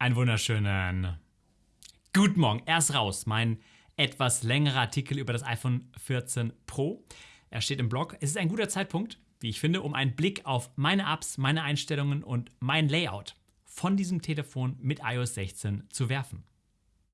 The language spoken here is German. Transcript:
Einen wunderschönen guten Morgen. Erst raus, mein etwas längerer Artikel über das iPhone 14 Pro. Er steht im Blog. Es ist ein guter Zeitpunkt, wie ich finde, um einen Blick auf meine Apps, meine Einstellungen und mein Layout von diesem Telefon mit iOS 16 zu werfen.